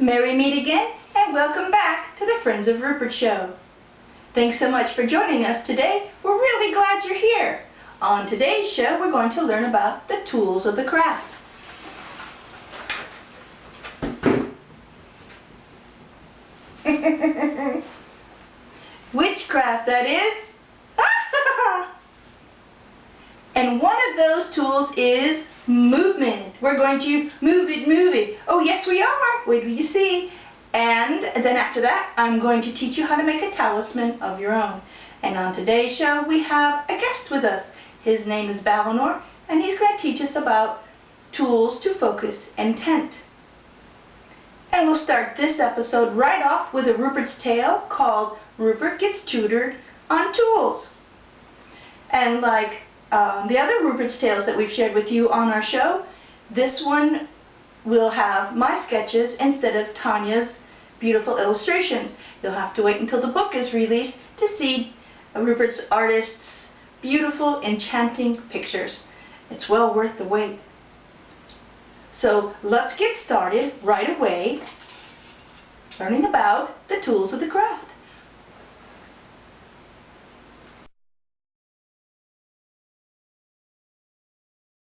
Merry meet again and welcome back to the Friends of Rupert show. Thanks so much for joining us today. We're really glad you're here. On today's show we're going to learn about the tools of the craft. Witchcraft that is. and one of those tools is movement. We're going to move it, move it. Oh, yes, we are. Till you see. And then after that, I'm going to teach you how to make a talisman of your own. And on today's show, we have a guest with us. His name is Valinor, and he's going to teach us about tools to focus intent. And we'll start this episode right off with a Rupert's Tale called Rupert Gets Tutored on Tools. And like um, the other Rupert's Tales that we've shared with you on our show, this one will have my sketches instead of Tanya's beautiful illustrations. You'll have to wait until the book is released to see Rupert's artist's beautiful, enchanting pictures. It's well worth the wait. So let's get started right away learning about the tools of the craft.